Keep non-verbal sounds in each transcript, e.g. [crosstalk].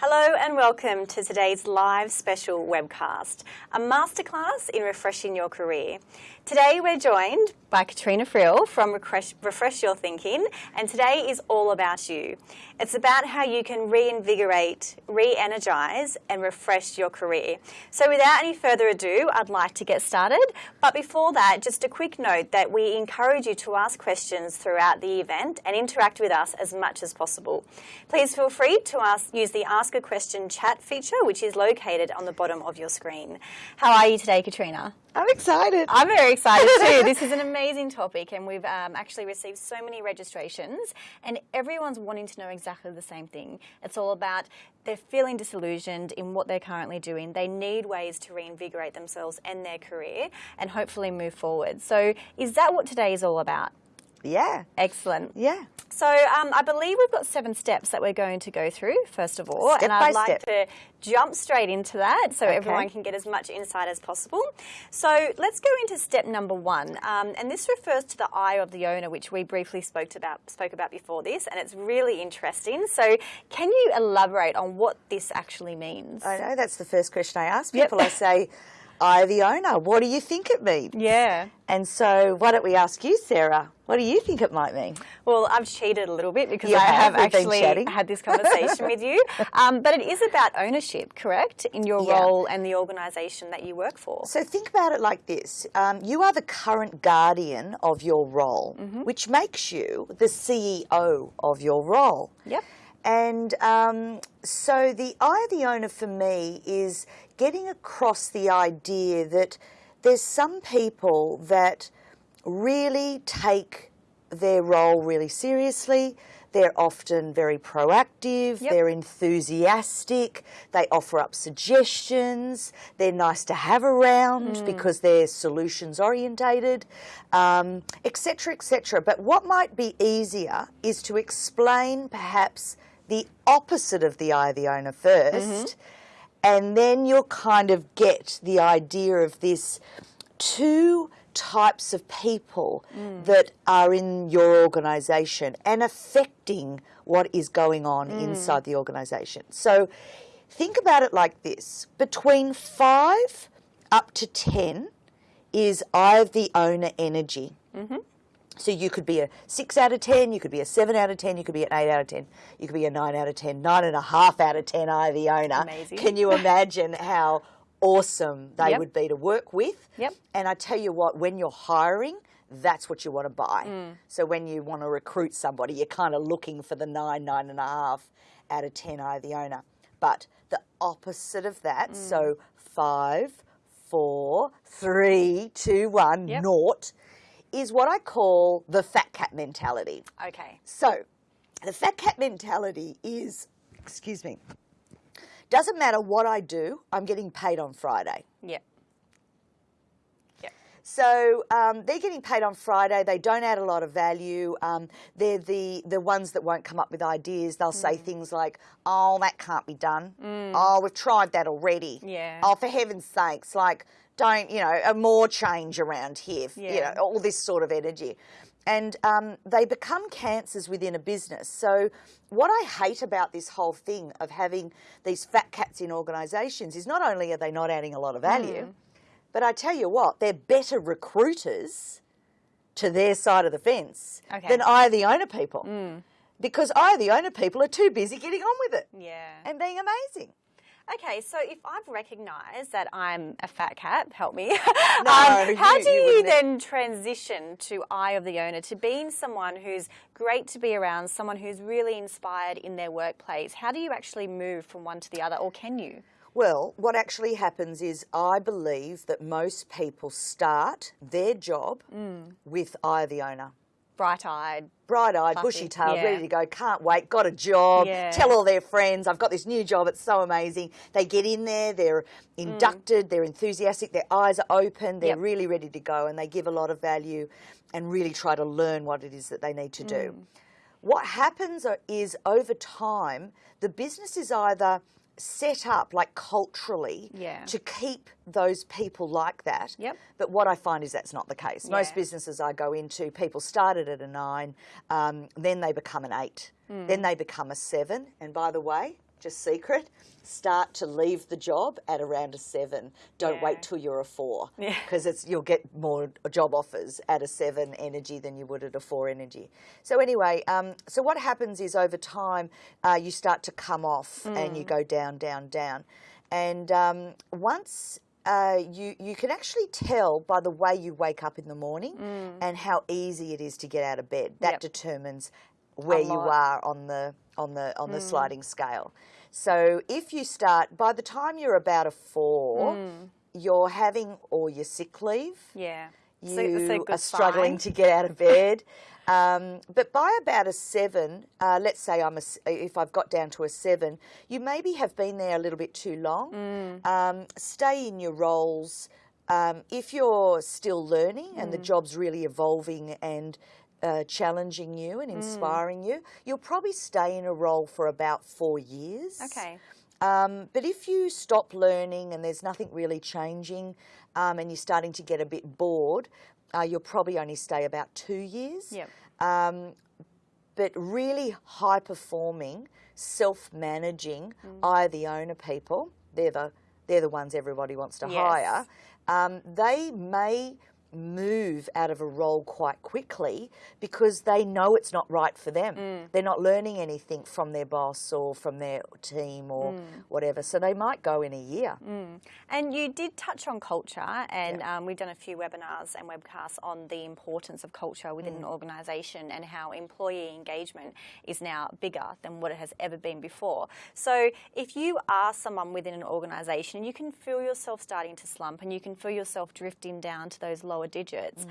Hello and welcome to today's live special webcast, a masterclass in refreshing your career. Today we're joined by Katrina Frill from Refresh, Refresh, Your Thinking, and today is all about you. It's about how you can reinvigorate, re-energize and refresh your career. So without any further ado, I'd like to get started. But before that, just a quick note that we encourage you to ask questions throughout the event and interact with us as much as possible. Please feel free to ask, use the Ask a Question chat feature, which is located on the bottom of your screen. How are you today, Katrina? I'm excited. I'm very excited too. [laughs] this is an amazing topic, and we've um, actually received so many registrations, and everyone's wanting to know exactly the same thing. It's all about they're feeling disillusioned in what they're currently doing. They need ways to reinvigorate themselves and their career and hopefully move forward. So, is that what today is all about? Yeah. Excellent. Yeah. So um, I believe we've got seven steps that we're going to go through, first of all. Step and I'd like step. to jump straight into that so Okay. everyone can get as much insight as possible. So let's go into step number one. Um, and this refers to the eye of the owner, which we briefly spoke about, spoke about before this, and it's really interesting. So can you elaborate on what this actually means? I know that's the first question I ask Yep. people. I say, I, the owner, what do you think it means? yeah. And so, why don't we ask you, Sarah? What do you think it might mean? Well, I've cheated a little bit because You I have. actually had this conversation with you. [laughs] Um, but it is about ownership, correct, in your Yeah. role and the organisation that you work for. So, think about it like this um, you are the current guardian of your role, Mm-hmm. which makes you the CEO of your role. Yep. And um, so the eye of the owner for me is getting across the idea that there's some people that really take their role really seriously. They're often very proactive, Yep. they're enthusiastic, they offer up suggestions, they're nice to have around because they're solutions orientated, um, etc., etc. But what might be easier is to explain perhaps the opposite of the eye of the owner 1st and then you'll kind of get the idea of this two types of people that are in your organisation and affecting what is going on mm. inside the organisation. So think about it like this between five up to 10 is I of the owner energy. Mm-hmm. So you could be a six out of ten, you could be a seven out of ten, you could be an eight out of ten, you could be a nine out of ten, nine and a half out of ten. I, the owner. Amazing. Can you [laughs] imagine how awesome they Yep. would be to work with? Yep. And I tell you what, when you're hiring, that's what you want to buy. Mm. So when you want to recruit somebody, you're kind of looking for the nine, nine and a half out of ten. I, the owner. But the opposite of that, Mm. so five, four, three, two, one, Yep. naught is what I call the fat cat mentality. Okay. So, the fat cat mentality is, excuse me, doesn't matter what I do, I'm getting paid on Friday. Yep. So um, they're getting paid on Friday. They don't add a lot of value. Um, they're the the ones that won't come up with ideas. They'll say Mm. things like, "Oh, that can't be done. Oh, we've tried that already. Yeah. Oh, for heaven's sakes, like don't you know a more change around here? You know all this sort of energy." And um, they become cancers within a business. So, what I hate about this whole thing of having these fat cats in organisations is not only are they not adding a lot of value, Mm. but I tell you what, they're better recruiters to their side of the fence Okay. Mm. than I, the owner people. Because I, the owner people, are too busy getting on with it Yeah. and being amazing. Okay, so if I've recognised that I'm a fat cat, help me. [laughs] No, um, how you- do you you, then transition to eye of the owner, to being someone who's great to be around, someone who's really inspired in their workplace? How do you actually move from one to the other, or can you? Well, what actually happens is I believe that most people start their job Mm. with I, of the owner. Bright-eyed. bright-eyed, bushy-tailed, yeah. ready to go, can't wait, got a job, Yeah. tell all their friends, I've got this new job, it's so amazing. They get in there, they're mm. inducted, they're enthusiastic, their eyes are open, they're Yep. really ready to go, and they give a lot of value and really try to learn what it is that they need to do. Mm. What happens is over time, the business is either set up like culturally Yeah. to keep those people like that. Yep. But what I find is that's not the case. Most businesses I go into, people started at a nine, um, then they become an eight, then they become a seven. And by the way, just secret, start to leave the job at around a seven. Don't Yeah. wait till you're a four. Yeah. Because it's you'll get more job offers at a seven energy than you would at a four energy. So anyway, um, so what happens is over time uh, you start to come off and you go down, down, down, and um, once. Uh, you you can actually tell by the way you wake up in the morning and how easy it is to get out of bed. That Yep. determines where you are on the on the on the sliding scale. So if you start by the time you're about a four, you're having all your sick leave. Yeah. You So are struggling sign. to get out of [laughs] bed. um, but by about a seven, uh, let's say I'm a if I've got down to a seven, you maybe have been there a little bit too long. Mm. Um, stay in your roles. Um, if you're still learning and Mm. the job's really evolving and uh, challenging you Mm. and inspiring you, you'll probably stay in a role for about four years. Okay. Um, but if you stop learning and there's nothing really changing um, and you're starting to get a bit bored, uh, you'll probably only stay about two years. Yep. Um, but really high performing, self managing, Mm. I the owner people, they're the, they're the ones everybody wants to Yes. hire, um, they may move out of a role quite quickly because they know it's not right for them. Mm. They're not learning anything from their boss or from their team or Mm. whatever. So they might go in a year. And you did touch on culture, and um, we've done a few webinars and webcasts on the importance of culture within Mm. an organisation and how employee engagement is now bigger than what it has ever been before. So, if you are someone within an organisation, you can feel yourself starting to slump and you can feel yourself drifting down to those lower digits. Mm.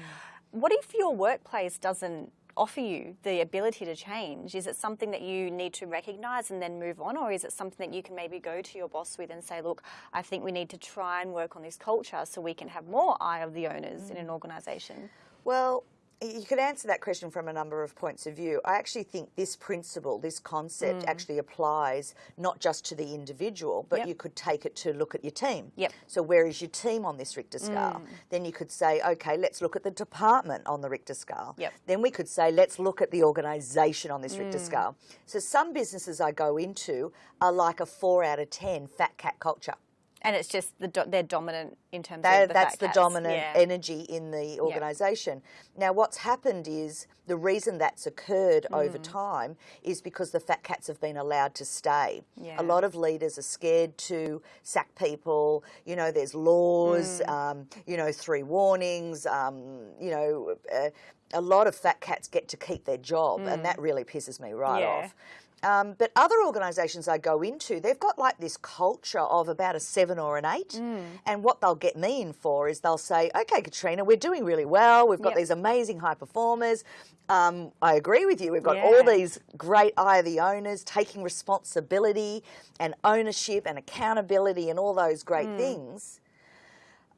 What if your workplace doesn't? Offer you the ability to change? Is it something that you need to recognise and then move on, or is it something that you can maybe go to your boss with and say, "Look, I think we need to try and work on this culture so we can have more eye of the owners in an organisation"? Well, you could answer that question from a number of points of view. I actually think this principle, this concept, actually applies not just to the individual, but Mm. Yep. you could take it to look at your team. Yep. Mm. So, where is your team on this Richter scale? Then you could say, okay, let's look at the department on the Richter scale. Yep. Then we could say, let's look at the organisation on this Mm. Richter scale. So, some businesses I go into are like a four out of 10 fat cat culture. And it's just the do- they're dominant in terms That, of the that's the cats. dominant Yeah. energy in the organisation. Now, what's happened is the reason that's occurred Mm. over time is because the fat cats have been allowed to stay. Yeah. A lot of leaders are scared to sack people. You know, there's laws, Mm. um, you know, three warnings, um, you know. Uh, a lot of fat cats get to keep their job, and that really pisses me right Mm. Yeah. off. Um, but other organisations I go into, they've got like this culture of about a seven or an eight. Mm. And what they'll get me in for is they'll say, okay, Katrina, we're doing really well. We've got Yep. these amazing high performers. Um, I agree with you. We've got Yeah. all these great eye of the owners taking responsibility and ownership and accountability and all those great Mm. things.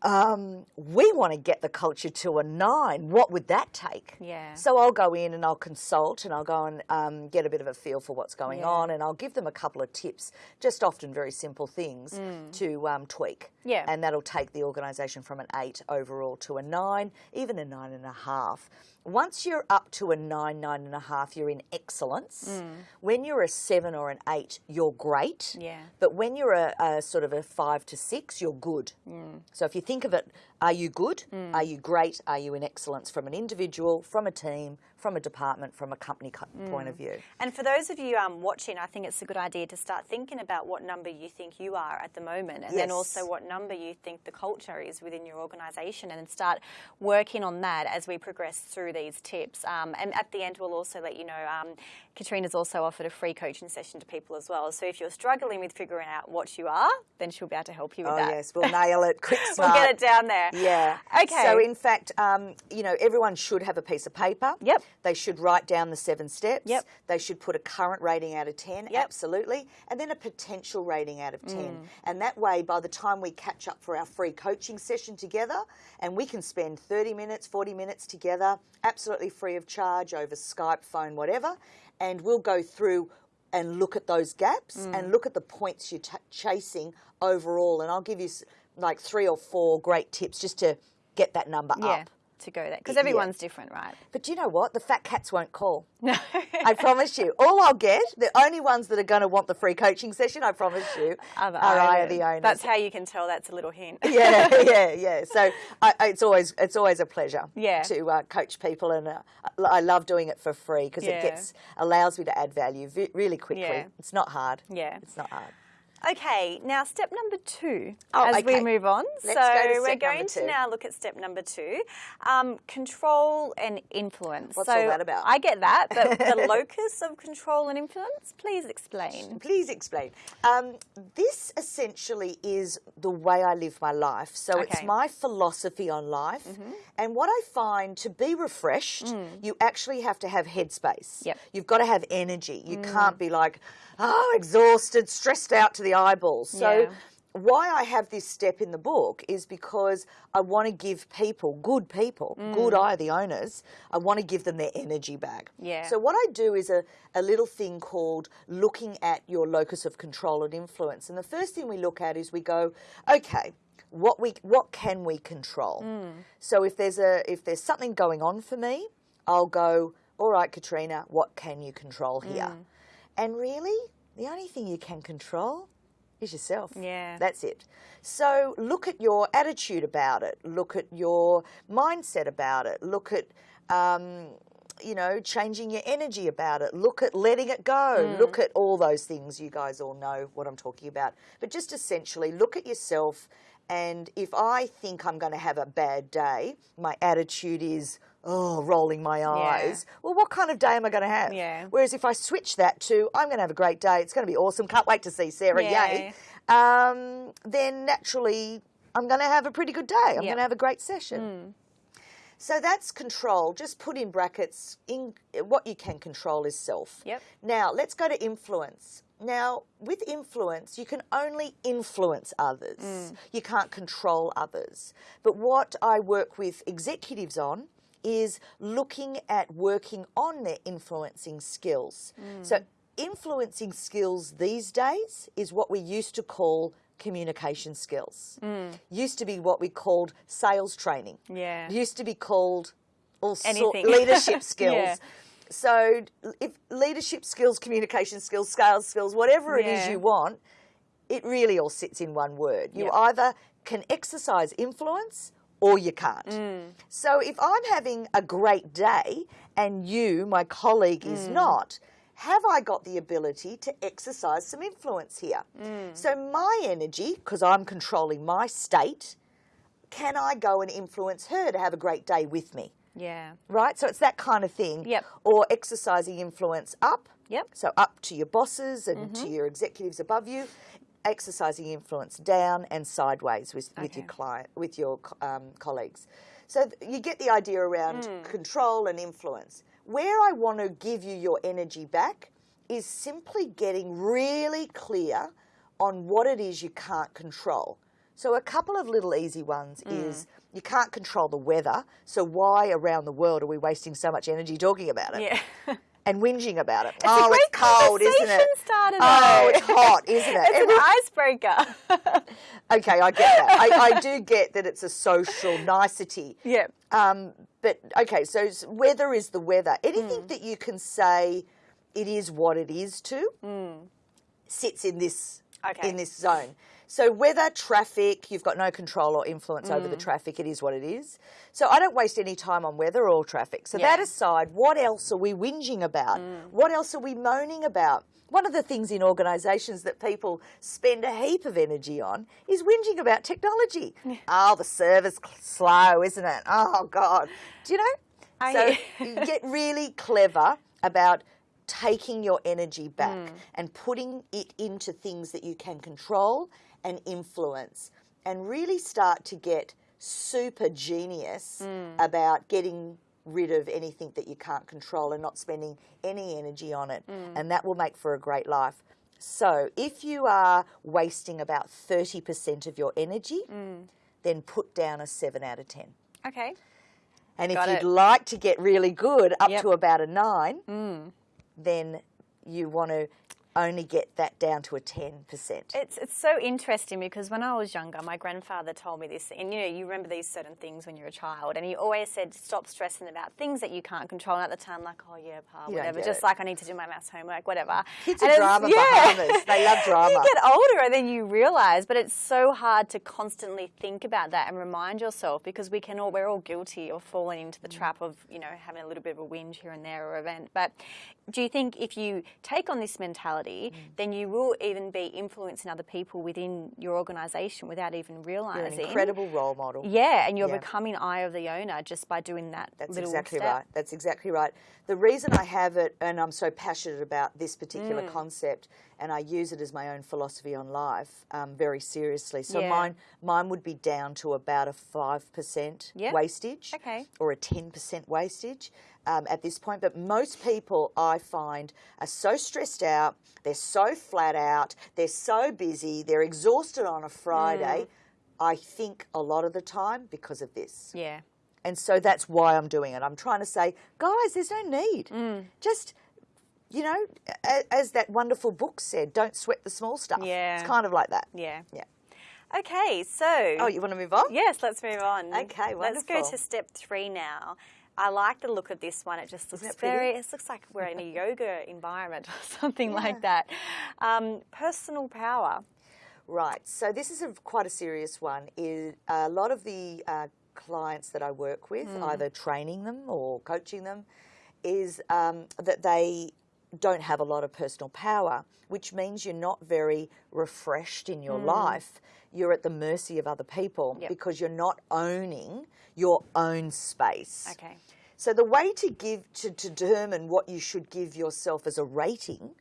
Um, we want to get the culture to a nine. What would that take? Yeah. So I'll go in and I'll consult and I'll go and um, get a bit of a feel for what's going Yeah. on and I'll give them a couple of tips, just often very simple things to um, tweak. Mm. Yeah. And that'll take the organisation from an eight overall to a nine, even a nine and a half. Once you're up to a nine, nine and a half, you're in excellence. When you're a seven or an eight, you're great. Mm. Yeah. But when you're a, a sort of a five to six, you're good. Mm. So if you think of it, are you good? Are you great? Are you in excellence from an individual, from a team, from a department, from a company co- point of view? And for those of you um, watching, I think it's a good idea to start thinking about what number you think you are at the moment, and then also what number you think the culture is within your organisation, and then start working on that as we progress through these tips. Um, and at the end, we'll also let you know um, Katrina's also offered a free coaching session to people as well. So if you're struggling with figuring out what you are, then she'll be able to help you with Oh that. yes, we'll nail it. Quick, [laughs] we'll get it down there. Yeah. Okay. So in fact, um, you know, everyone should have a piece of paper. Yep. They should write down the seven steps. Yep. They should put a current rating out of ten. Yep. Absolutely. And then a potential rating out of ten. Mm. And that way, by the time we catch up for our free coaching session together, and we can spend thirty minutes, forty minutes together, absolutely free of charge over Skype, phone, whatever, and we'll go through and look at those gaps Mm. and look at the points you're chasing overall. And I'll give you like three or four great tips just to get that number Yeah. up. to go there? Because Yeah. everyone's different, right? But do you know what? The fat cats won't call. [laughs] No. I promise you. All I'll get, the only ones that are going to want the free coaching session, I promise you, Are the are I the owners. That's how you can tell that's a little hint. [laughs] yeah, yeah, yeah. So I, it's always it's always a pleasure Yeah. to uh, coach people, and uh, I love doing it for free because Yeah. it gets allows me to add value really quickly. Yeah. It's not hard. Yeah. it's not hard. Okay, now step number two Oh, as we move on. Let's so go to we're going to now look at step number two um, control and influence. What's so all that about? I get that, but the [laughs] locus of control and influence, please explain. Please explain. Um, this essentially is the way I live my life. So it's Okay. Mm-hmm. my philosophy on life. And what I find to be refreshed, you actually have to have headspace. Mm. Yep. Mm. You've got to have energy. You can't be like, oh, exhausted, stressed out to the eyeballs. So Yeah. why I have this step in the book is because I want to give people, good people, good mm. eye, the owners, I want to give them their energy back. Yeah. So what I do is a, a little thing called looking at your locus of control and influence. And the first thing we look at is we go, okay, what we what can we control? Mm. So if there's a if there's something going on for me, I'll go, all right, Katrina, what can you control here? Mm. And really, the only thing you can control is yourself. Yeah. That's it. So look at your attitude about it. Look at your mindset about it. Look at, um, you know, changing your energy about it. Look at letting it go. Look at all those things. You guys all know what I'm talking about. But just essentially, look at yourself. And if I think I'm going to have a bad day, my attitude is, oh, rolling my eyes. Well, what kind of day am I going to have? Yeah. Whereas if I switch that to, I'm going to have a great day, it's going to be awesome, can't wait to see Sarah, Yeah. yay, um, then naturally I'm going to have a pretty good day. I'm Yep. going to have a great session. So that's control. Just put in brackets. In what you can control is self. Yep. Now let's go to influence. Now with influence, you can only influence others. You can't control others. But what I work with executives on is looking at working on their influencing skills. Mm. So influencing skills these days is what we used to call communication skills. Mm. Used to be what we called sales training. Yeah. Used to be called all sort [laughs] leadership skills. Yeah. So if leadership skills, communication skills, sales skills, whatever it is Yeah. you want, it really all sits in one word. You either can exercise influence or you can't. Mm. So if I'm having a great day and you, my colleague, is Mm. not, have I got the ability to exercise some influence here? Mm. So my energy, because I'm controlling my state, can I go and influence her to have a great day with me? Yeah. Right? So it's that kind of thing. Yep. Or exercising influence up. Yep. So up to your bosses and Mm-hmm. to your executives above you, exercising influence down and sideways with, with your client, with your um, colleagues. So you get the idea around Mm. control and influence. Where I want to give you your energy back is simply getting really clear on what it is you can't control. So a couple of little easy ones Mm. is you can't control the weather. So why around the world are we wasting so much energy talking about it? Yeah. [laughs] and whinging about it. a oh, it's cold, isn't it? starter, oh, it's hot, isn't it? it's an icebreaker. [laughs] okay, I get that. I, I do [laughs] get that it's a social nicety. yeah. Um, but okay, so weather is the weather. Anything that you can say it is what it is to sits in this. Okay. in this zone. So weather, traffic, you've got no control or influence over the Hmm. traffic. It is what it is. So I don't waste any time on weather or traffic. So that aside, what else are we whinging about? Hmm. What else are we moaning about? One of the things in organisations that people spend a heap of energy on is whinging about technology. [laughs] Oh, the server's slow, isn't it? Oh God, do you know? I so [laughs] you get really clever about taking your energy back and putting it into things that you can control and influence and really start to get super genius mm. about getting rid of anything that you can't control and not spending any energy on it. Mm. And that will make for a great life. So if you are wasting about 30% of your energy mm. then put down a 7 out of 10 Okay. and Got if it. you'd like to get really good up Yep. to about a nine, then you want to only get that down to a 10%. It's, it's so interesting because when I was younger, my grandfather told me this, and you know, you remember these certain things when you're a child, and he always said, stop stressing about things that you can't control. And at the time, like, oh yeah, pa, whatever, just it. like I need to do my maths homework, whatever. Kids And are drama Bahamas. They love [laughs] drama. you get older and then you realise, but it's so hard to constantly think about that and remind yourself because we can all, we're all guilty of falling into the Mm. trap of, you know, having a little bit of a whinge here and there or event. But do you think if you take on this mentality, Mm. then you will even be influencing other people within your organisation without even You're an realising? incredible role model. Yeah, and you're Yeah. becoming eye of the owner just by doing that That's little exactly step. right. That's exactly right. The reason I have it, and I'm so passionate about this particular Mm. concept, and I use it as my own philosophy on life um, very seriously. So Yeah. mine, mine would be down to about a five percent Yeah. wastage, Okay. or a ten percent wastage um, at this point. But most people, I find, are so stressed out. They're so flat out. They're so busy. They're exhausted on a Friday. Mm. I think a lot of the time because of this. Yeah. And so that's why I'm doing it. I'm trying to say, guys, there's no need. Mm. Just, you know, as that wonderful book said, don't sweat the small stuff. Yeah. It's kind of like that. Yeah. Yeah. Okay, so. Oh, you want to move on? Yes, let's move on. Okay, Let's go to step three now. I like the look of this one. It just looks very. It looks like we're in a yoga environment or [laughs] something like that. Um, personal power. Right. So this is a, quite a serious one. Is a lot of the uh, clients that I work with, Hmm. either training them or coaching them, is um, that they don't have a lot of personal power, which means you're not very refreshed in your hmm. life. You're at the mercy of other people. Yep. because you're not owning your own space. Okay. So the way to give to, to determine what you should give yourself as a rating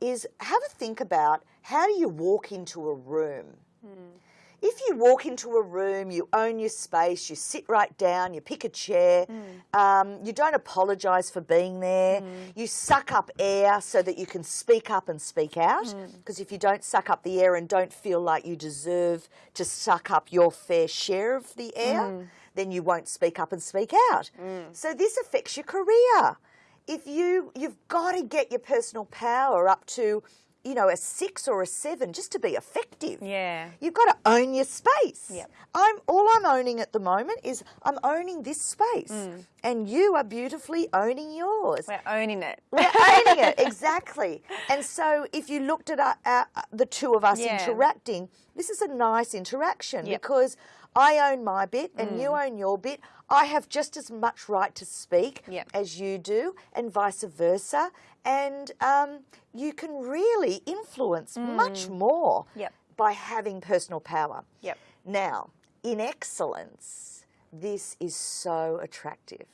is have a think about how do you walk into a room. Hmm. If you walk into a room, you own your space, you sit right down, you pick a chair, mm. um, you don't apologise for being there, mm. you suck up air so that you can speak up and speak out. Mm. Because if you don't suck up the air and don't feel like you deserve to suck up your fair share of the air, then you won't speak up and speak out. So this affects your career. If you you've got to get your personal power up to, you know, a six or a seven just to be effective. Yeah. You've got to own your space. Yep. I'm all I'm owning at the moment is I'm owning this space, mm. and you are beautifully owning yours. We're owning it. We're owning it [laughs] exactly. And so, if you looked at our, our, the two of us Yeah. interacting, this is a nice interaction Yep. because I own my bit and you mm. own your bit. I have just as much right to speak Yep. as you do, and vice versa. And um, you can really influence much more Yep. by having personal power. Yep. Now, in excellence, this is so attractive.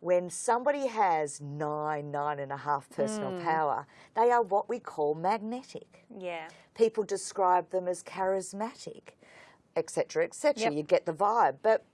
When somebody has nine, nine and a half personal power, they are what we call magnetic. Yeah. People describe them as charismatic, etc., etc. Yep. You get the vibe. But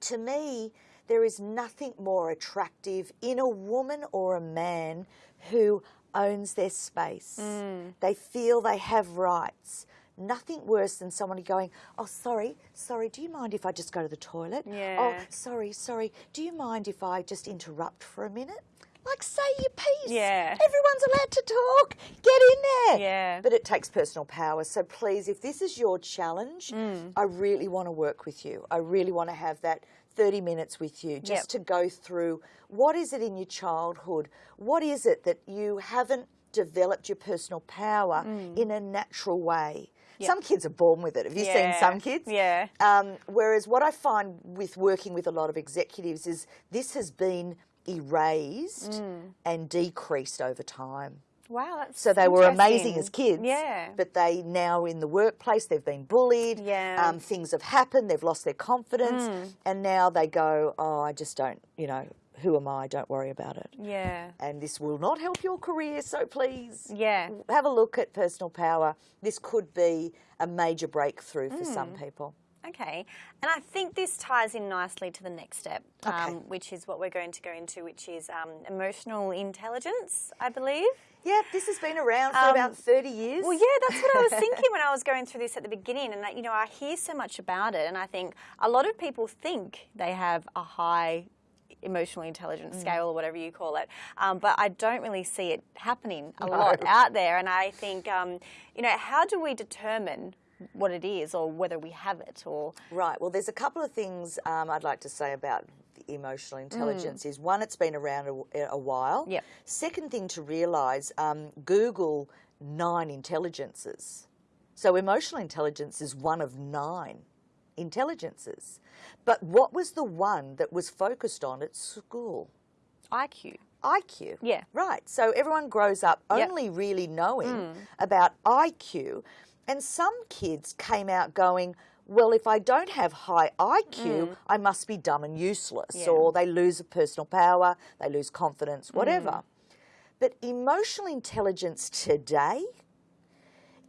to me, there is nothing more attractive in a woman or a man who owns their space. Mm. They feel they have rights. Nothing worse than somebody going, Oh, sorry, sorry, do you mind if I just go to the toilet? Oh, sorry, sorry, do you mind if I just interrupt for a minute? Like, say your piece. Yeah. Everyone's allowed to talk. Get in there. Yeah. But it takes personal power. So please, if this is your challenge, Mm. I really want to work with you. I really want to have that 30 minutes with you just Yep. to go through what is it in your childhood? What is it that you haven't developed your personal power Mm. in a natural way? Some kids are born with it. Have you seen some kids? Yeah. Um, whereas what I find with working with a lot of executives is this has been erased Mm. and decreased over time. Wow, that's So they were amazing as kids. Yeah. But they now in the workplace they've been bullied. Yeah. Um, things have happened. They've lost their confidence, Mm. and now they go, "Oh, I just don't. You know, who am I? Don't worry about it." yeah. And this will not help your career. So please, Yeah. have a look at personal power. This could be a major breakthrough for some Mm. people. Okay, and I think this ties in nicely to the next step, Okay. um, which is what we're going to go into, which is um, emotional intelligence, I believe. Yeah, this has been around for Um, about 30 years. Well, yeah, that's what I was [laughs] thinking when I was going through this at the beginning, and that, you know, I hear so much about it, and I think a lot of people think they have a high emotional intelligence scale or whatever you call it. Um, but I don't really see it happening a lot out there. And I think, um, you know, how do we determine what it is or whether we have it or Right. Well, there's a couple of things um, I'd like to say about the emotional intelligence. Is one, it's been around a, a while. Yep. Second thing to realise, um, Google nine intelligences. So emotional intelligence is one of nine intelligences. But what was the one that was focused on at school? IQ. IQ. Yeah. Right. So everyone grows up Yep. only really knowing about IQ. And some kids came out going, well, if I don't have high IQ, mm. I must be dumb and useless. Yeah. Or they lose a personal power, they lose confidence, whatever. Mm. But emotional intelligence today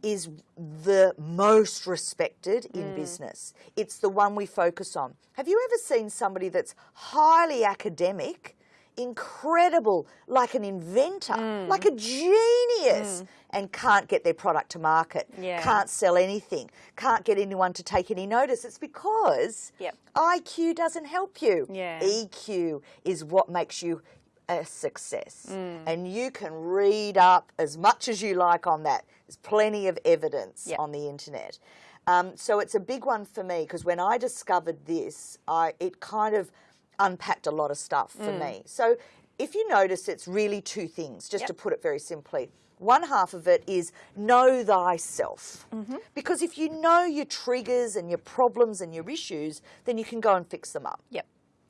is the most respected in mm. business. It's the one we focus on. Have you ever seen somebody that's highly academic, incredible, like an inventor, like a genius, and can't get their product to market, Yeah. can't sell anything, can't get anyone to take any notice? It's because Yep. IQ doesn't help you. Yeah. EQ is what makes you a success. Mm. And you can read up as much as you like on that. There's plenty of evidence Yep. on the internet. Um, so it's a big one for me because when I discovered this, I it kind of unpacked a lot of stuff for Mm. me. So if you notice, it's really two things, just Yep. to put it very simply. One half of it is know thyself. Mm-hmm. Because if you know your triggers and your problems and your issues, then you can go and fix them up. Yep.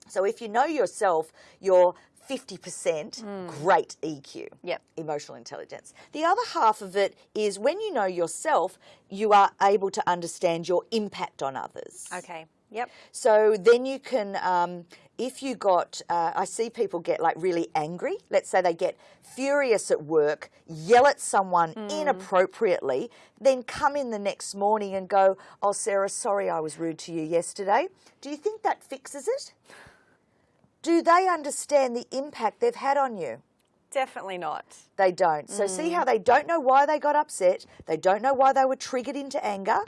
So if you know yourself, you're 50% great EQ, Yep. emotional intelligence. The other half of it is when you know yourself, you are able to understand your impact on others. Okay. Yep. So then you can, um, if you got, uh, I see people get like really angry. Let's say they get furious at work, yell at someone hmm. inappropriately, then come in the next morning and go, Oh, Sarah, sorry I was rude to you yesterday. Do you think that fixes it? Do they understand the impact they've had on you? Definitely not. They don't. So see hmm. how they don't know why they got upset. They don't know why they were triggered into anger.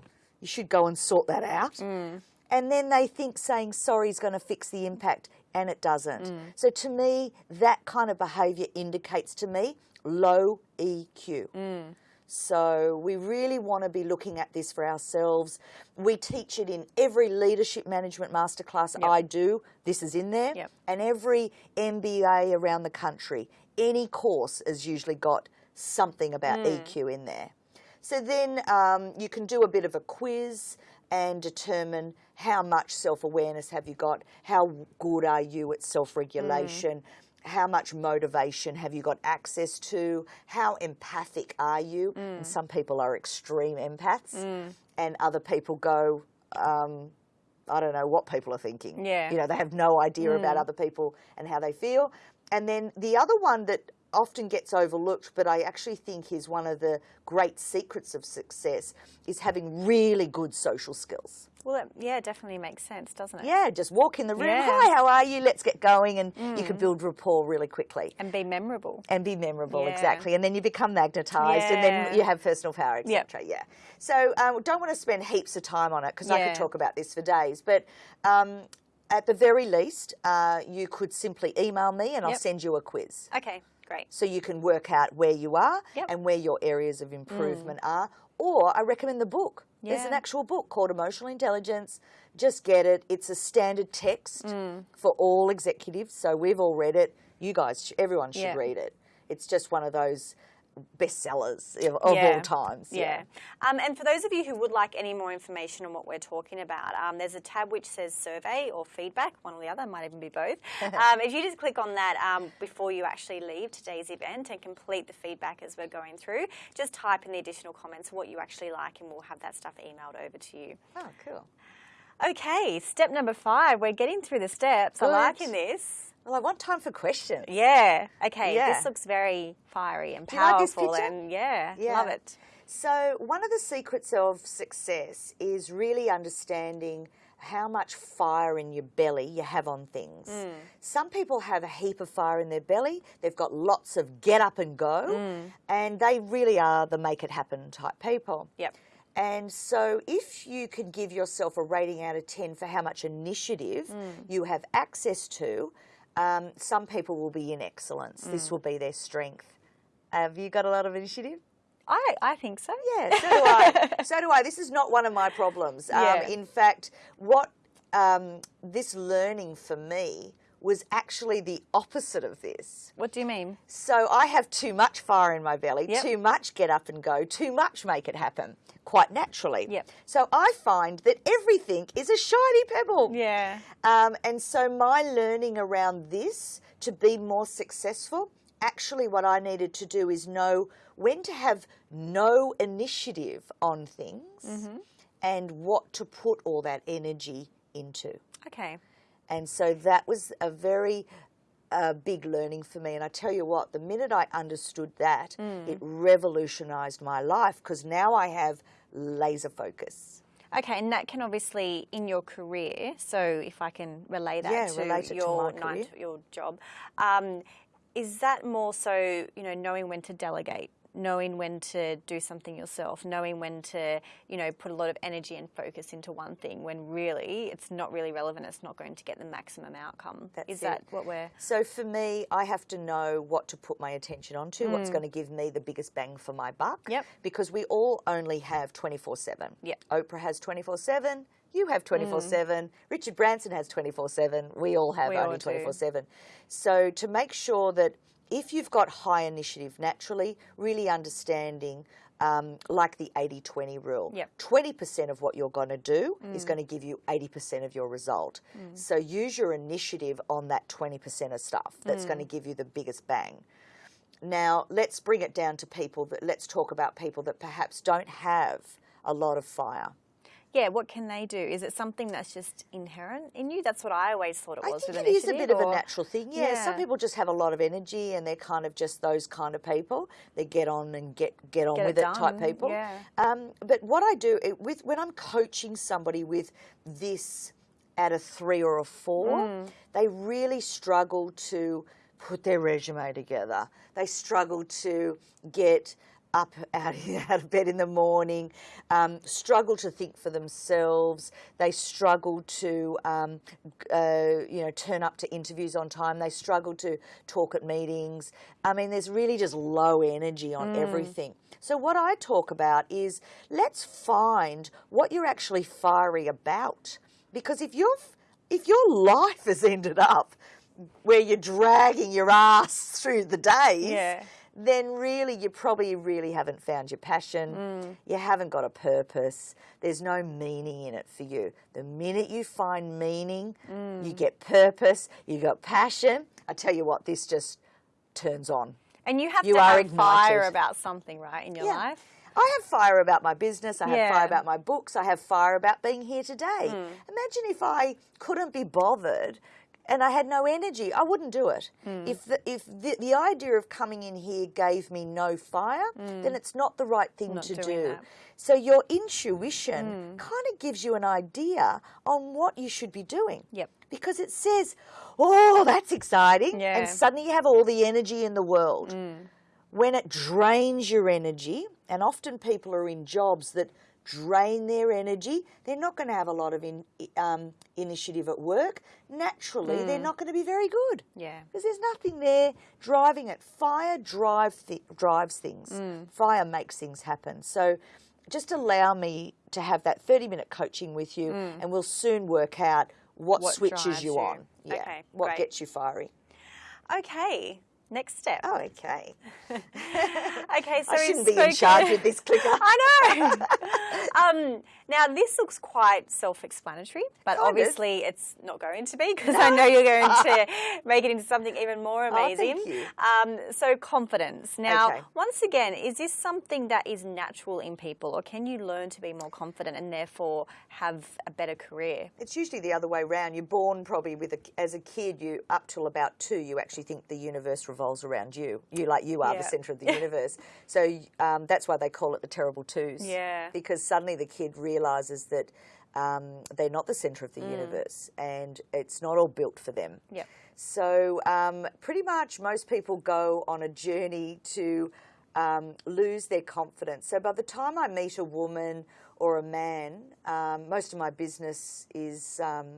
You should go and sort that out. Hmm. And then they think saying sorry is going to fix the impact, and it doesn't. Mm. So to me, that kind of behaviour indicates to me low EQ. Mm. So we really want to be looking at this for ourselves. We teach it in every leadership management masterclass I do. This is in there. Yep. And every MBA around the country, any course has usually got something about mm. EQ in there. So then um, you can do a bit of a quiz and determine how much self awareness have you got, how good are you at mm. self regulation, how much motivation have you got access to, how empathic are you. And mm. some people are extreme empaths, mm. and other people go, um, I don't know what people are thinking. Yeah. You know, they have no idea about other people and how they feel. And then the other one that often gets overlooked, but I actually think is one of the great secrets of success, is having really good social skills. Well, it, yeah, it definitely makes sense, doesn't it? Yeah, just walk in the room, Yeah. hi, how are you? Let's get going. And you can build rapport really quickly. And be memorable. And be memorable, Yeah. exactly. And then you become magnetized and then you have personal power, Yep. etc. Yeah. So um, don't want to spend heaps of time on it because I could talk about this for days. But um, at the very least, uh, you could simply email me and I'll send you a quiz. Okay, great. So you can work out where you are Yep. Mm. and where your areas of improvement are. Or I recommend the book. There's an actual book called Emotional Intelligence. Just get it. It's a standard text Mm. for all executives. So we've all read it. You guys, everyone should Yeah. read it. It's just one of those bestsellers of, of Yeah. all times. Yeah. Um, and for those of you who would like any more information on what we're talking about, um, there's a tab which says survey or feedback, one or the other, might even be both. [laughs] um, if you just click on that um, before you actually leave today's event and complete the feedback as we're going through, just type in the additional comments what you actually like and we'll have that stuff emailed over to you. Oh, cool. Okay, step number five. We're getting through the steps. I'm liking this. Well, I want time for questions. Yeah. Okay. Yeah. This looks very fiery and you like powerful, and yeah, Yeah. love it. So, one of the secrets of success is really understanding how much fire in your belly you have on things. Mm. Some people have a heap of fire in their belly, they've got lots of get up and go, mm. and they really are the make it happen type people. Yep. And so, if you can give yourself a rating out of 10 for how much initiative mm. you have access to, Um, some people will be in excellence. This will be their strength. Have you got a lot of initiative? I, I think so. Yeah, so do I. [laughs] so do I. This is not one of my problems. Um, Yeah. In fact, what um, this learning for me was actually the opposite of this. What do you mean? So I have too much fire in my belly, Yep. too much get up and go, too much make it happen, quite naturally. Yep. So I find that everything is a shiny pebble. Yeah. Um, and so my learning around this to be more successful, actually what I needed to do is know when to have no initiative on things Mm-hmm. and what to put all that energy into. Okay. And so that was a very uh, big learning for me. And I tell you what, the minute I understood that, Mm. it revolutionized my life because now I have laser focus. Okay, and that can obviously in your career. So if I can relay that Yeah, to relate to your my nine your job, um, is that more so you know knowing when to delegate, knowing when to do something yourself, knowing when to you know put a lot of energy and focus into one thing when really it's not really relevant. It's not going to get the maximum outcome. That's is it. that what we're? So for me, I have to know what to put my attention onto, what's Mm. going to give me the biggest bang for my buck. Yep. Because we all only have 24 7. Yep. Oprah has 24 7. You have 24 7. Richard Branson has 24 7. We all have Mm. We only 24 7. So to make sure that if you've got high initiative naturally, really understanding um, like the 80 20 rule. Yep. 20% of what you're going to do Mm. is going to give you 80% of your result. So use your initiative on that 20% of stuff that's Mm. going to give you the biggest bang. Now, let's bring it down to people that let's talk about people that perhaps don't have a lot of fire. Yeah, what can they do? Is it something that's just inherent in you? That's what I always thought it I was think it is a bit of a natural thing. Yeah, some people just have a lot of energy and they're kind of just those kind of people. They get on and get get on Get with it, type people. yeah. Um, but what I do it, with when I'm coaching somebody with this at a three or a four, Mm. they really struggle to put their resume together. They struggle to get up [laughs] out, out of bed in the morning, um, struggle to think for themselves. They struggle to, um, uh, you know, turn up to interviews on time. They struggle to talk at meetings. I mean, there's really just low energy on everything. So what I talk about is let's find what you're actually fiery about, because if you're if your life has ended up where you're dragging your ass through the days, Yeah. Then really you probably really haven't found your passion. You haven't got a purpose. There's no meaning in it for you. The minute you find meaning, you get purpose, you got passion. I tell you what, this just turns on. And you have You to are have fire about something, right, in your Yeah. life? I have fire about my business. I have Yeah. fire about my books. I have fire about being here today. Hmm. Imagine if I couldn't be bothered and I had no energy. I wouldn't do it. Hmm. If the, if the, the idea of coming in here gave me no fire, then it's not the right thing Hmm. Not to do. that. Hmm. So your intuition kind of gives you an idea on what you should be doing. Yep. Because it says, "Oh, that's exciting," Yeah. and suddenly you have all the energy in the world Mm. when it drains your energy, and often people are in jobs that drain their energy, they're not going to have a lot of in, um, initiative at work. Naturally, they're not going to be very good. Yeah. Because there's nothing there driving it. Fire drive thi- drives things. Mm. Fire makes things happen. So just allow me to have that 30 minute coaching with you, and we'll soon work out what, Mm. What switches you you. on. Yeah. Okay, what great. gets you fiery. Okay, next step. Oh, okay. [laughs] Okay, so I shouldn't be in charge with this clicker. [laughs] I know. [laughs] um, now this looks quite self-explanatory, but Kind of. obviously it's not going to be because I know you're going to make it into something even more amazing. Oh, thank you. Um, so confidence. Now, Okay. once again, is this something that is natural in people, or can you learn to be more confident and therefore have a better career? It's usually the other way around. You're born probably with a, as a kid. You up till about two, you actually think the universe revolves around you. You like you are Yeah. the centre of the [laughs] universe. So um, that's why they call it the terrible twos. Yeah. Because suddenly the kid realizes that um, they're not the centre Mm. of the universe, and it's not all built for them. Yep. So um, pretty much most people go on a journey to um, lose their confidence. So by the time I meet a woman or a man, um, most of my business is um,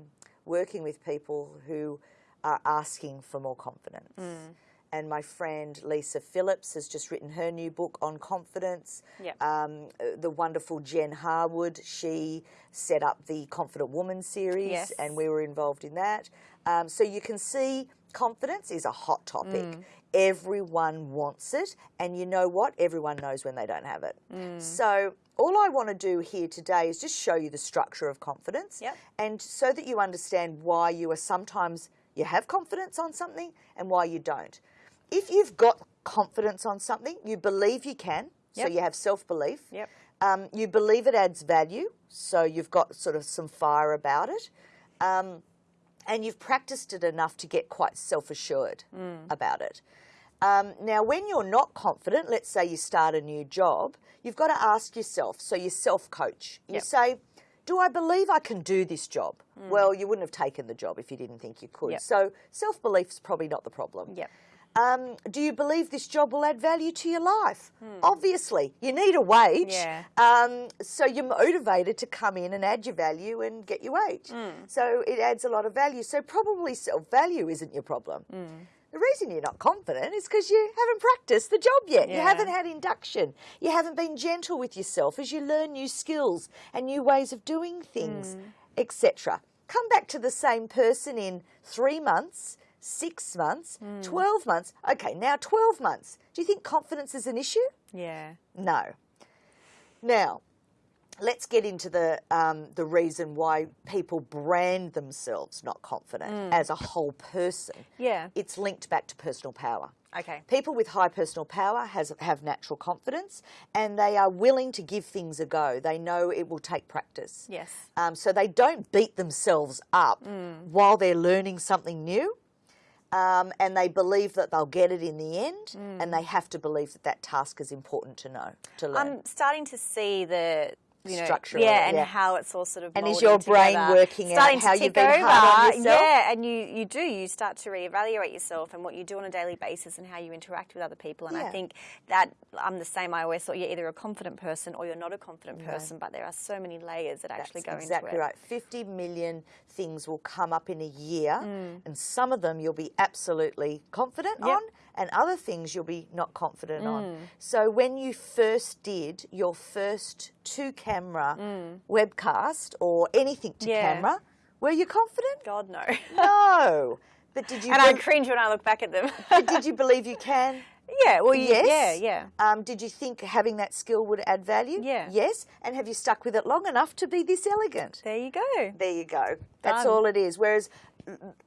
working with people who are asking for more confidence. Mm. And my friend Lisa Phillips has just written her new book on confidence. Yep. Um, uh, the wonderful Jen Harwood, she set up the Confident Woman series, Yes. and we were involved in that. Um, so you can see confidence is a hot topic. Mm. Everyone wants it, and you know what? Everyone knows when they don't have it. Mm. So all I want to do here today is just show you the structure of confidence, Yep. and so that you understand why you are sometimes you have confidence on something and why you don't. If you've got confidence on something, you believe you can, so you have self belief. Yep. Um, you believe it adds value, so you've got sort of some fire about it. Um, and you've practiced it enough to get quite self assured Mm. about it. Um, now, when you're not confident, let's say you start a new job, you've got to ask yourself so you self coach. You Yep. say, Do I believe I can do this job? Well, you wouldn't have taken the job if you didn't think you could. Mm. Yep. So, self belief's probably not the problem. Yep. Um, do you believe this job will add value to your life? Obviously, you need a wage. Hmm. Yeah. Um, so you're motivated to come in and add your value and get your wage. Hmm. So it adds a lot of value. So probably self value isn't your problem. Hmm. The reason you're not confident is because you haven't practiced the job yet. You haven't had induction. You haven't been gentle with yourself as you learn new skills and new ways of doing things, Hmm. etc. Come back to the same person in three months, six months, Hmm. 12 months. Okay, now 12 months. Do you think confidence is an issue? Yeah. No. Now, let's get into the um, the reason why people brand themselves not confident as a whole person. Yeah. It's linked back to personal power. Okay. People with high personal power has, have natural confidence and they are willing to give things a go. They know it will take practice. Yes. Um, so they don't beat themselves up while they're learning something new. Um, and they believe that they'll get it in the end, and they have to believe that that task is important to know to learn. I'm starting to see the you know, Structure yeah, and yeah. how it's all sort of And is your brain together. working out starting how to you've been over. hard on yourself? Yeah, and you you do you start to reevaluate yourself and what you do on a daily basis and how you interact with other people. And I think that I'm the same. I always thought you're either a confident person or you're not a confident person, but there are so many layers that actually That's go exactly into it. right. 50 million things will come up in a year, Mm. and some of them you'll be absolutely confident Yep. on, and other things you'll be not confident Mm. on. So when you first did your first two camera webcast or anything to Mm. Yeah. camera, were you confident? God no. [laughs] No. But did you and I cringe when I look back at them. [laughs] but did you believe you can? yeah. Well, Yes. yeah, yeah. Um, did you think having that skill would add value? Yeah. Yes. And have you stuck with it long enough to be this elegant? There you go. There you go. That's all it is. Whereas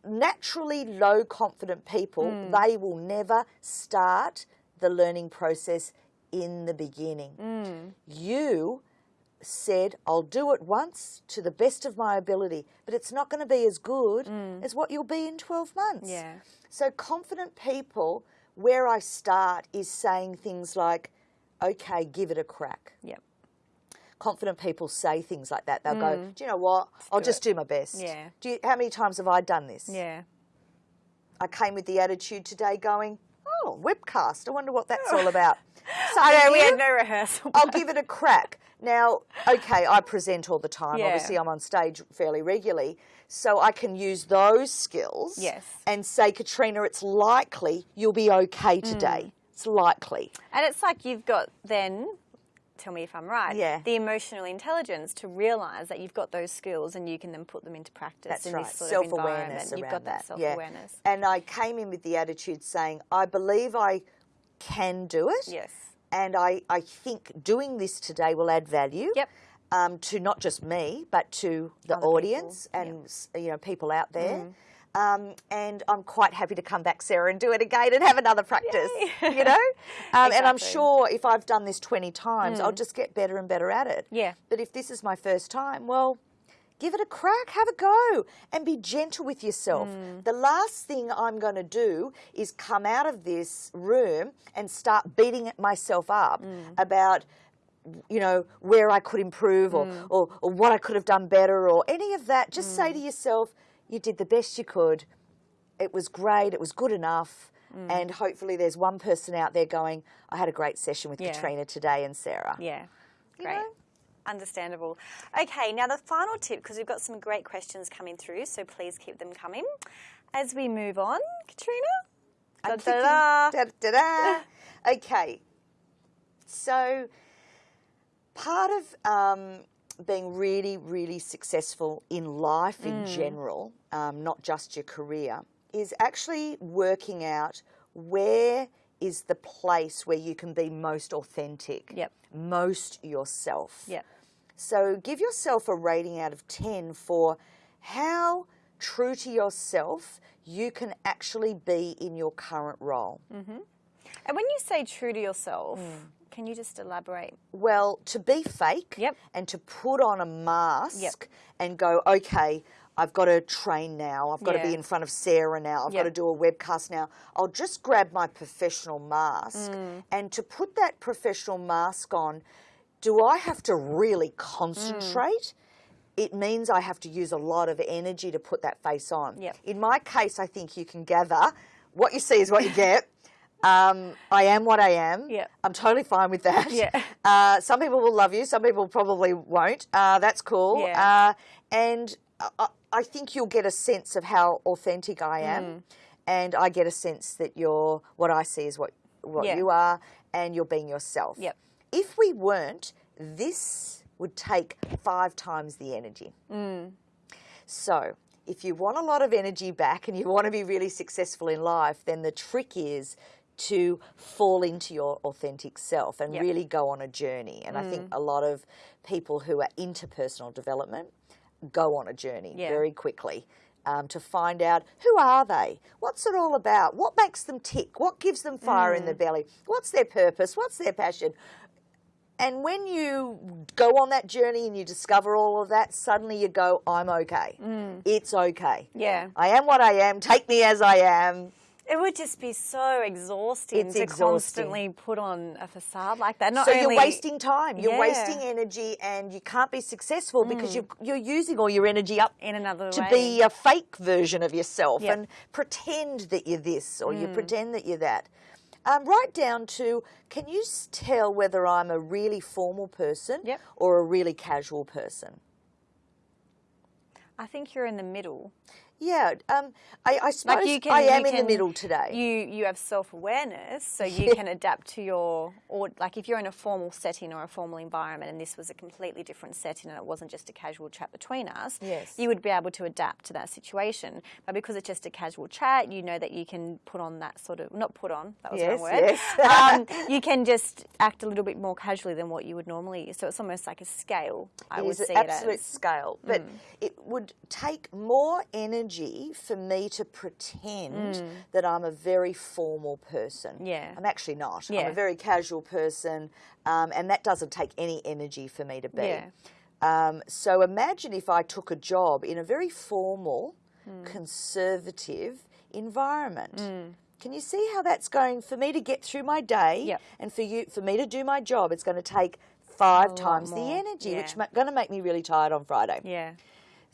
naturally low confident people, Hmm. they will never start the learning process in the beginning. Hmm. You said, I'll do it once to the best of my ability, but it's not going to be as good as what you'll be in 12 months. Yeah. So, confident people, where I start is saying things like, okay, give it a crack Yep. Confident people say things like that. They'll go, "Do you know what? I'll do just it." do my best." Yeah. Do you, how many times have I done this? Yeah. I came with the attitude today, going, "Oh, webcast. I wonder what that's all [laughs] about." So I know, we had no rehearsal. I'll [laughs] give it a crack. Now, okay, I present all the time. Yeah. Obviously, I'm on stage fairly regularly, so I can use those skills. Yes. And say, Katrina, it's likely you'll be okay Mm. today. It's likely. And it's like you've got then, tell me if I'm right, Yeah. the emotional intelligence to realise that you've got those skills and you can then put them into practice That's in right. this sort Self of awareness environment. You've got that, self yeah. awareness. And I came in with the attitude saying, I believe I can do it. Yes. And I, I think doing this today will add value. Yep. Um, to not just me, but to the Other people, audience and s you know people out there. Um, and I'm quite happy to come back, Sarah, and do it again and have another practice. Yay. [laughs] You know, um, and I'm sure if I've done this 20 times, I'll mm. just get better and better at it. Yeah. But if this is my first time, well, give it a crack, have a go, and be gentle with yourself. Mm. The last thing I'm going to do is come out of this room and start beating myself up mm. about you know where I could improve or, or, or what I could have done better or any of that. Just say to yourself, you did the best you could. It was great. It was good enough. And hopefully, there's one person out there going, I had a great session with Yeah. Katrina today and Sarah. Yeah. You Great. know? understandable. Okay, now the final tip, because we've got some great questions coming through, so please keep them coming. As we move on, Katrina. Da-da-da. da-da-da. okay, so part of um, being really, really successful in life in Mm. general, um, not just your career, is actually working out where is the place where you can be most authentic, Yep. most yourself. Yep. So give yourself a rating out of 10 for how true to yourself you can actually be in your current role. And when you say true to yourself, can you just elaborate? Well, to be fake Yep. and to put on a mask and go, okay, I've got to train now. I've got to be in front of Sarah now. I've got to do a webcast now. I'll just grab my professional mask. Mm. And to put that professional mask on, do I have to really concentrate? It means I have to use a lot of energy to put that face on. Yep. In my case, I think you can gather what you see is what you get. Um, I am what I am. Yep. I'm totally fine with that. Yeah. [laughs] Uh, some people will love you, some people probably won't. Uh, that's cool. Yeah. Uh, and I, I think you'll get a sense of how authentic I am. Mm. And I get a sense that you're, what I see is what, what Yeah. you are, and you're being yourself. Yep. If we weren't, this would take five times the energy. Mm. So, if you want a lot of energy back and you want to be really successful in life, then the trick is to fall into your authentic self and Yep. Mm. really go on a journey. And I think a lot of people who are into personal development go on a journey Yeah. very quickly. Um, to find out who are they, what's it all about, what makes them tick, what gives them fire in the Mm. belly, what's their purpose, what's their passion, and when you go on that journey and you discover all of that, suddenly you go, I'm okay. It's okay. Yeah. I am what I am. Take me as I am. It would just be so exhausting It's to exhausting. constantly put on a facade like that. Not so only you're wasting time. You're Yeah. wasting energy and you can't be successful because you're, you're using all your energy up in another to way. be a fake version of yourself Yep. and pretend that you're this or you pretend that you're that. Um, right down to can you tell whether I'm a really formal person Yep. or a really casual person? I think you're in the middle. Yeah, um, I, I suppose Like you can, I am you in the middle today. You you have self awareness, so you can adapt to your or like if you're in a formal setting or a formal environment, and this was a completely different setting, and it wasn't just a casual chat between us. Yes. you would be able to adapt to that situation. But because it's just a casual chat, you know that you can put on that sort of not put on that was Yes, wrong word. yes. um, [laughs] you can just act a little bit more casually than what you would normally. So it's almost like a scale. I It would see an it as. Mm. scale, but it would take more energy for me to pretend that I'm a very formal person. Mm. Yeah. I'm actually not. I'm a very casual person, um, and that doesn't take any energy for me to be. Yeah. Um, so imagine if I took a job in a very formal, Hmm. conservative environment. Can you see how that's going for me to get through my day Yep. and for you for me to do my job? It's going to take five lot times the energy, which is going to make me really tired on Friday. Yeah.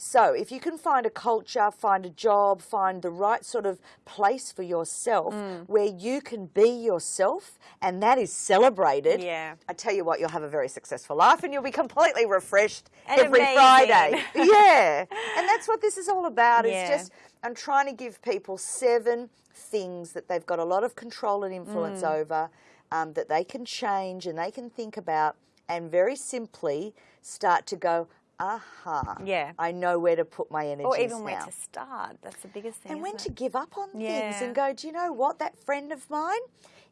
So, if you can find a culture, find a job, find the right sort of place for yourself Mm. where you can be yourself and that is celebrated, Yeah. I tell you what, you'll have a very successful life and you'll be completely refreshed And every amazing. Friday. [laughs] yeah. And that's what this is all about. Yeah. It's just, I'm trying to give people seven things that they've got a lot of control and influence Mm. over um, that they can change and they can think about and very simply start to go, aha, Yeah. I know where to put my energy. Or even now. where to start. That's the biggest thing. and when to it? give up on things and go, do you know what? That friend of mine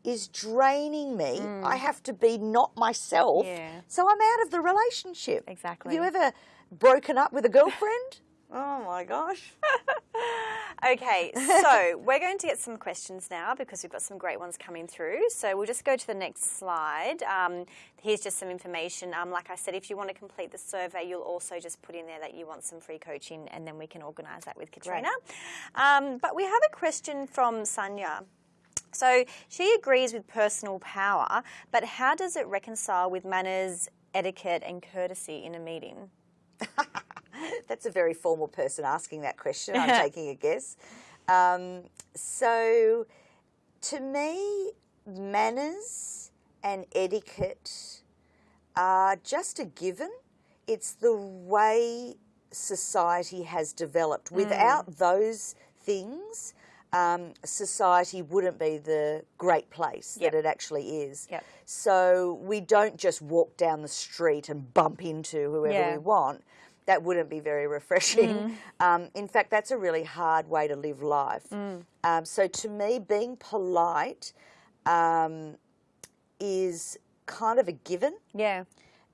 is draining me. I have to be not myself. Mm. Yeah. So I'm out of the relationship. Exactly. Have you ever broken up with a girlfriend? Oh my gosh. [laughs] Okay, so [laughs] we're going to get some questions now because we've got some great ones coming through. So we'll just go to the next slide. Um, here's just some information. Um, like I said, if you want to complete the survey, you'll also just put in there that you want some free coaching, and then we can organise that with Katrina. Um, but we have a question from Sanya. So she agrees with personal power, but how does it reconcile with manners, etiquette, and courtesy in a meeting? [laughs] That's a very formal person asking that question. I'm [laughs] taking a guess. Um, so, to me, manners and etiquette are just a given it's the way society has developed. Without those things, um, society wouldn't be the great place Yep. that it actually is. Yep. So we don't just walk down the street and bump into whoever Yeah. we want. That wouldn't be very refreshing. Mm. Um, in fact, that's a really hard way to live life. Mm. Um, so to me, being polite um, is kind of a given Yeah.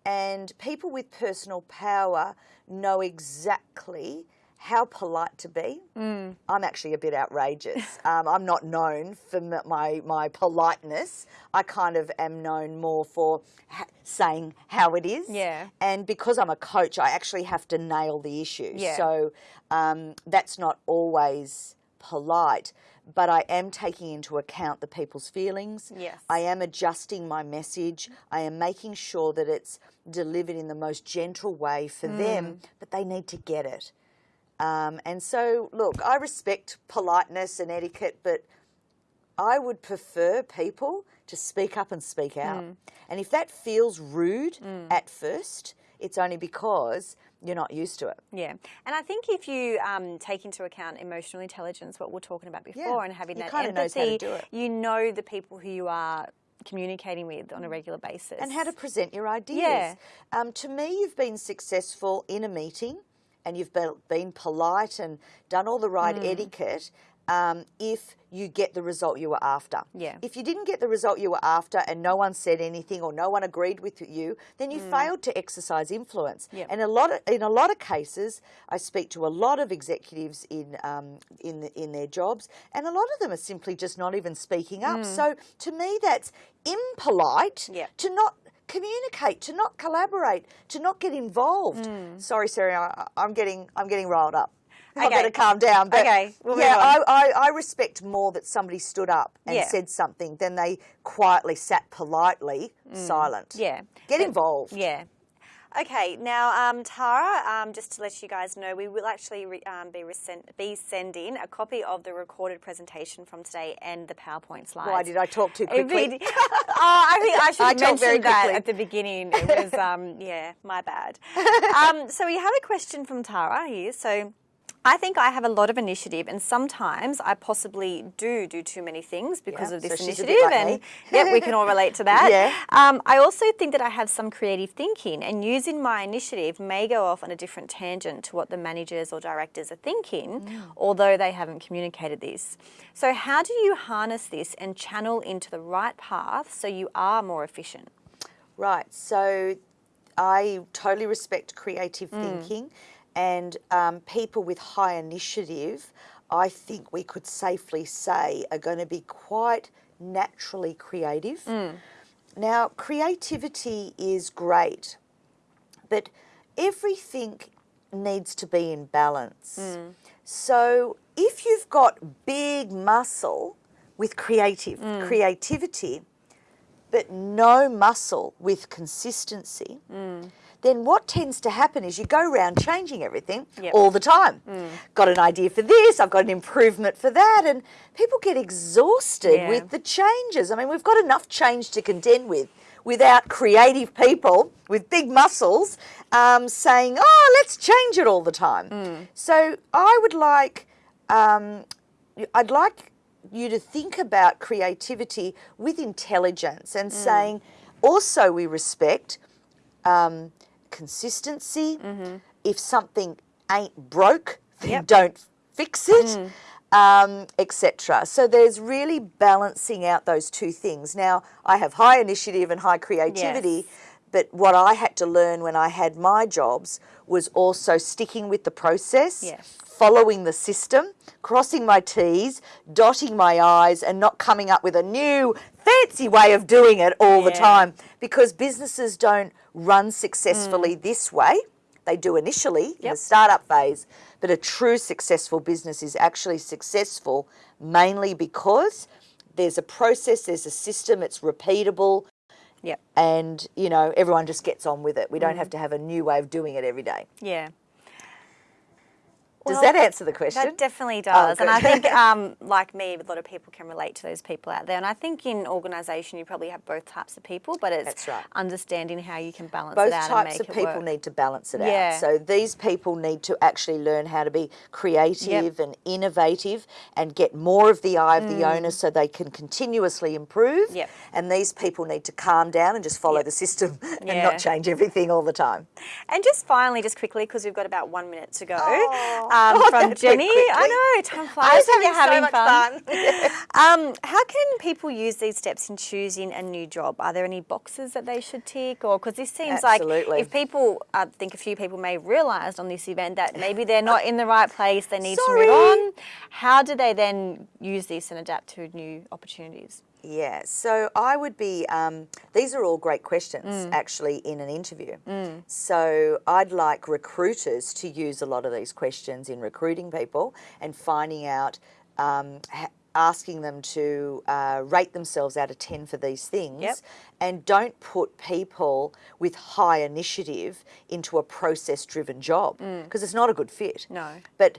and people with personal power know exactly how polite to be. Mm. I'm actually a bit outrageous. [laughs] um, I'm not known for my my politeness. I kind of am known more for ha- saying how it is. Yeah. And because I'm a coach, I actually have to nail the issue. Yeah. So um, that's not always polite. But I am taking into account the people's feelings. Yes. I am adjusting my message. I am making sure that it's delivered in the most gentle way for Mm. them, but they need to get it. Um, and so, look, I respect politeness and etiquette, but I would prefer people to speak up and speak out. Mm. And if that feels rude at first, it's only because you're not used to it. Yeah, and I think if you um, take into account emotional intelligence, what we're talking about before, and having you that kinda knows how to empathy, do it. you know the people who you are communicating with on a regular basis, and how to present your ideas. Yeah. Um, to me, you've been successful in a meeting and you've been, been polite and done all the right Mm. etiquette um, if you get the result you were after. Yeah. If you didn't get the result you were after and no one said anything or no one agreed with you, then you failed to exercise influence. Mm. Yep. And a lot of, in a lot of cases, I speak to a lot of executives in um, in the, in their jobs, and a lot of them are simply just not even speaking up. So to me, that's impolite Yep. to not communicate, to not collaborate, to not get involved. Mm. Sorry, Sarah, I, I'm getting I'm getting riled up. I Okay. better calm down. But Okay, we'll yeah, I. I, I respect more that somebody stood up and Yeah. said something than they quietly sat politely silent. Mm. Yeah. Get involved. Yeah. Okay, now um, Tara, um, just to let you guys know, we will actually re- um, be, be sending a copy of the recorded presentation from today and the PowerPoint slides. Why did I talk too quickly? [laughs] oh, I think [laughs] I should I have talk very that quickly. at the beginning. It was, um, yeah, my bad. [laughs] Um, so we have a question from Tara here. So I think I have a lot of initiative, and sometimes I possibly do do too many things because Yeah, of this so she's a bit initiative. like and yep, we can all relate to that. [laughs] Yeah. Um, I also think that I have some creative thinking, and using my initiative may go off on a different tangent to what the managers or directors are thinking, Mm. although they haven't communicated this. So, how do you harness this and channel into the right path so you are more efficient? Right. So I totally respect creative Mm. thinking and um, people with high initiative. I think we could safely say are going to be quite naturally creative. Mm. Now, creativity is great, but everything needs to be in balance. Mm. So if you've got big muscle with creative Mm. creativity, but no muscle with consistency, Mm. Then what tends to happen is you go around changing everything Yep. all the time. Got an idea for this, I've got an improvement for that, and people get exhausted Yeah. with the changes. I mean, we've got enough change to contend with without creative people with big muscles um, saying, oh, let's change it all the time. So I would like, um, I'd like you to think about creativity with intelligence and saying, also we respect um, consistency. If something ain't broke, then Yep. don't fix it, um, etc. So there's really balancing out those two things. Now, I have high initiative and high creativity. Yes. But what I had to learn when I had my jobs was also sticking with the process, Yes. following the system, crossing my T's, dotting my I's, and not coming up with a new fancy way of doing it all the time. Because businesses don't run successfully mm. this way. They do initially in the startup phase, but a true successful business is actually successful mainly because there's a process, there's a system, it's repeatable, Yep. and you know everyone just gets on with it. We don't have mm. to have a new way of doing it every day. Yeah. Does Well, that answer the question? That definitely does. and I think, [laughs] um, like me, a lot of people can relate to those people out there. And I think in organisation, you probably have both types of people, but it's That's right. understanding how you can balance both it out and types make of it people work. need to balance it Yeah. out. So these people need to actually learn how to be creative and innovative and get more of the eye of the owner so they can continuously improve. Mm. Yep. And these people need to calm down and just follow the system [laughs] and Yeah. not change everything all the time. And just finally, just quickly, because we've got about one minute to go, Oh, um, oh, from Jenny. quickly. I know, time flies. I was you're having so having much fun. [laughs] um, how can people use these steps in choosing a new job? Are there any boxes that they should tick? Or because this seems Absolutely. like if people, I think a few people may have realised on this event that maybe they're not in the right place, they need to move on. How do they then use this and adapt to new opportunities? Yeah, so I would be, um, these are all great questions Mm. actually in an interview. So I'd like recruiters to use a lot of these questions in recruiting people and finding out, um, ha- asking them to uh, rate themselves out of 10 for these things. Yep. And don't put people with high initiative into a process driven job because it's not a good fit. Mm. No. But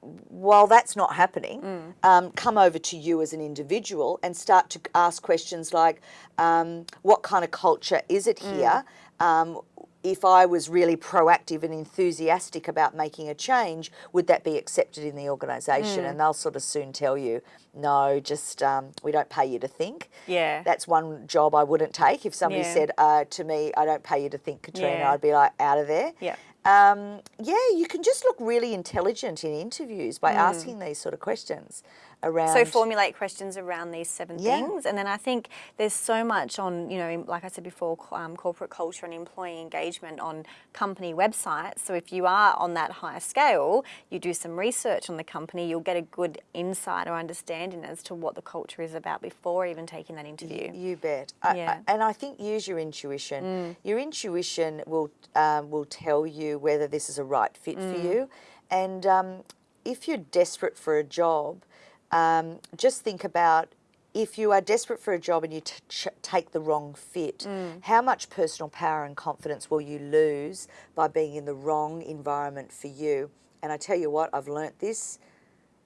while that's not happening, um, come over to you as an individual and start to ask questions like, um, what kind of culture is it here? Um, if I was really proactive and enthusiastic about making a change, would that be accepted in the organisation? And they'll sort of soon tell you, no, just um, we don't pay you to think. Yeah. That's one job I wouldn't take. If somebody Yeah. said uh, to me, I don't pay you to think, Katrina, Yeah. I'd be like, out of there. Yeah. Um, yeah, you can just look really intelligent in interviews Mm. by asking these sort of questions around. So formulate questions around these seven Yeah. things, and then I think there's so much on, you know, like I said before, um, corporate culture and employee engagement on company websites. So if you are on that higher scale, you do some research on the company, you'll get a good insight or understanding as to what the culture is about before even taking that interview. You bet. I- I- Yeah. and I think use your intuition. Your intuition will um, will tell you whether this is a right fit for you. And um, if you're desperate for a job, um, just think about if you are desperate for a job and you t- ch- take the wrong fit, how much personal power and confidence will you lose by being in the wrong environment for you? And I tell you what, I've learnt this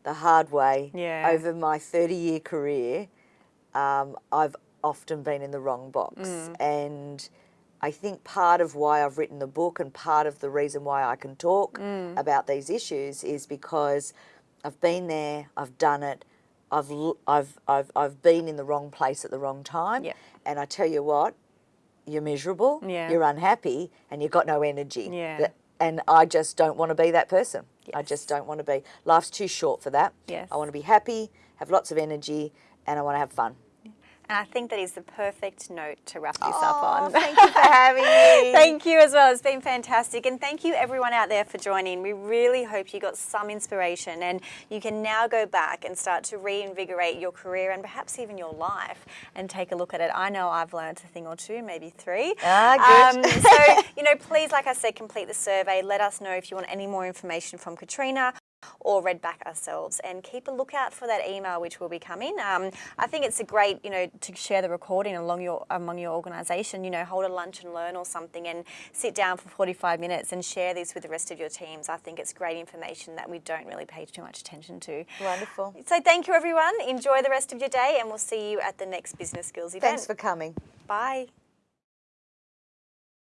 the hard way Yeah. over my 30 year career um, I've often been in the wrong box. Mm. And I think part of why I've written the book and part of the reason why I can talk Mm. about these issues is because I've been there, I've done it, I've, I've, I've, I've been in the wrong place at the wrong time. Yeah. And I tell you what, you're miserable, Yeah. you're unhappy, and you've got no energy. Yeah. And I just don't want to be that person. I just don't want to be. Life's too short for that. Yes. I want to be happy, have lots of energy, and I want to have fun. And I think that is the perfect note to wrap this up Oh, on. thank you for having [laughs] me. Thank you as well. It's been fantastic. And thank you everyone out there for joining. We really hope you got some inspiration and you can now go back and start to reinvigorate your career and perhaps even your life and take a look at it. I know I've learned a thing or two, maybe three. Ah, good. Um, so, [laughs] you know, please, like I said, complete the survey. Let us know if you want any more information from Katrina or read back ourselves and keep a lookout for that email which will be coming. Um, I think it's a great, you know, to share the recording along your among your organisation. You know, hold a lunch and learn or something, and sit down for 45 minutes and share this with the rest of your teams. I think it's great information that we don't really pay too much attention to. Wonderful. So thank you everyone. Enjoy the rest of your day, and we'll see you at the next Business Skills event. Thanks for coming. Bye.